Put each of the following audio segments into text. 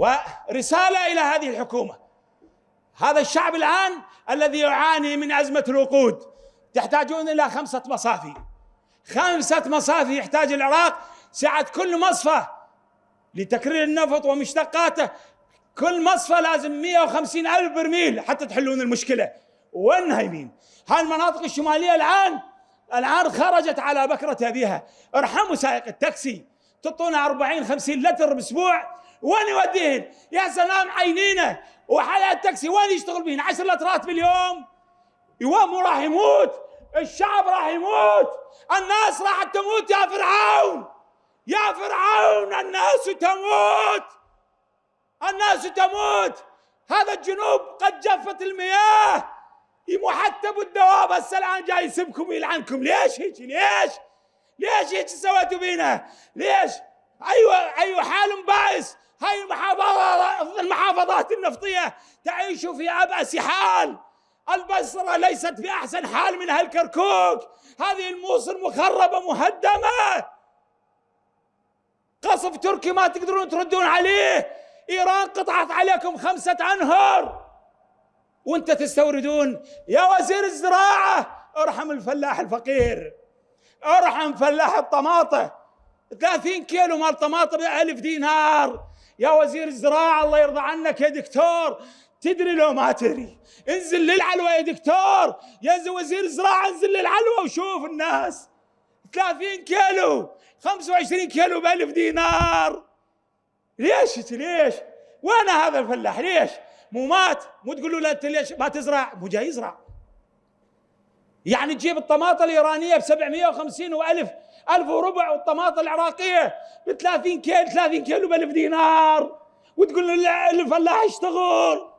ورسالة إلى هذه الحكومة. هذا الشعب الآن الذي يعاني من أزمة الوقود. تحتاجون إلى خمسة مصافي. خمسة مصافي يحتاج العراق سعة كل مصفى لتكرير النفط ومشتقاته. كل مصفى لازم 150 ألف برميل حتى تحلون المشكلة. وين هايمين هاي المناطق الشمالية الآن الآن خرجت على بكرة أبيها. ارحموا سائق التاكسي. تعطونا 40 50 لتر بأسبوع. وين يوديهن؟ يا سلام عينينا وحياة التاكسي وين يشتغل بهن؟ 10 لترات باليوم. يوم راح يموت الشعب راح يموت الناس راح تموت. يا فرعون يا فرعون الناس تموت. الناس تموت. هذا الجنوب قد جفت المياه. محتب الدواب. هسه الآن جاي يسبكم ويلعنكم. ليش هيك؟ ليش؟ ليش هيك سويتوا بينا؟ ليش؟ أيوه أيوه حال بائس هاي المحافظات المحافظات النفطية تعيش في أبأس حال. البصرة ليست في احسن حال من هالكركوك. هذه الموصل مخربة مهدمة. قصف تركي ما تقدرون تردون عليه. إيران قطعت عليكم خمسة أنهر. وأنت تستوردون. يا وزير الزراعة ارحم الفلاح الفقير. ارحم فلاح الطماطة. 30 كيلو مال طماطم ب 1000 دينار. يا وزير الزراعة الله يرضى عنك يا دكتور. تدري لو ما تدري انزل للعلوة يا دكتور. يا وزير الزراعة انزل للعلوة وشوف الناس. 30 كيلو 25 كيلو ب 1000 دينار. ليش ليش؟ وين هذا الفلاح؟ ليش؟ مو مات؟ مو تقولوا له أنت ليش ما تزرع؟ مو جاي يزرع. يعني تجيب الطماطة الإيرانية ب 750 و1000 ألف وربع والطماطة العراقية ب 30 كيلو 30 كيلو ب 1000 دينار. وتقول الفلاح يشتغل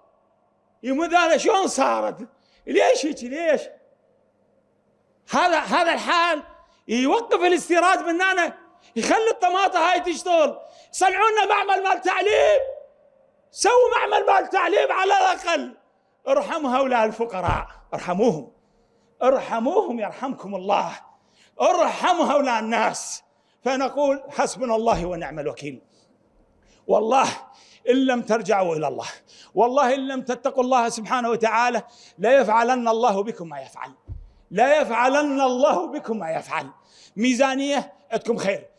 يمد هذا شلون صارت؟ ليش هيك؟ ليش؟ هذا هذا الحال يوقف الاستيراد من هنا يخلي الطماطة هاي تشتغل. صنعوا لنا معمل مال تعليم؟ سووا معمل مال تعليم على الأقل. ارحموا هؤلاء الفقراء ارحموهم. ارحموهم يرحمكم الله. ارحموا هؤلاء الناس. فنقول حسبنا الله ونعم الوكيل. والله إن لم ترجعوا إلى الله والله إن لم تتقوا الله سبحانه وتعالى لا يفعلن الله بكم ما يفعل. لا يفعلن الله بكم ما يفعل. ميزانية عندكم خير.